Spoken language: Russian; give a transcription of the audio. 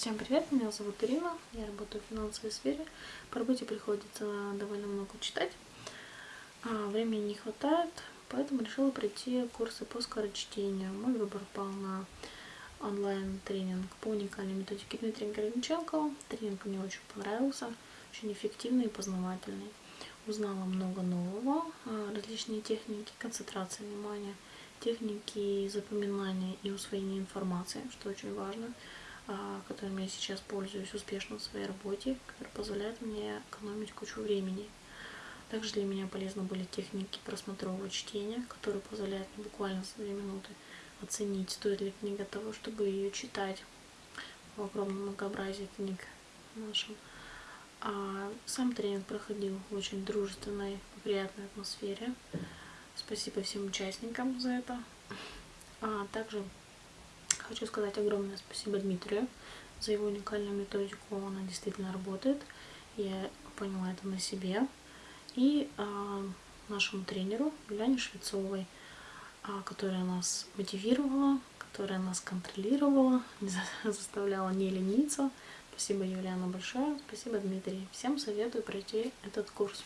Всем привет, меня зовут Ирина, я работаю в финансовой сфере. По работе приходится довольно много читать, а времени не хватает, поэтому решила пройти курсы по скорочтению. Мой выбор пал на онлайн-тренинг по уникальной методике Дмитрия Горемченко. Тренинг мне очень понравился, очень эффективный и познавательный. Узнала много нового, а, различные техники концентрации внимания, техники запоминания и усвоения информации, что очень важно – которым я сейчас пользуюсь успешно в своей работе, который позволяет мне экономить кучу времени. Также для меня полезны были техники просмотрового чтения, которые позволяют мне буквально за 2 минуты оценить, стоит ли книга того, чтобы ее читать в огромном многообразии книг нашем. А сам тренинг проходил в очень дружественной, приятной атмосфере. Спасибо всем участникам за это. А также Хочу сказать огромное спасибо Дмитрию за его уникальную методику. Она действительно работает. Я поняла это на себе. И э, нашему тренеру Юляне Швецовой, э, которая нас мотивировала, которая нас контролировала, заставляла не лениться. Спасибо, Юлиана, большое. Спасибо, Дмитрий. Всем советую пройти этот курс.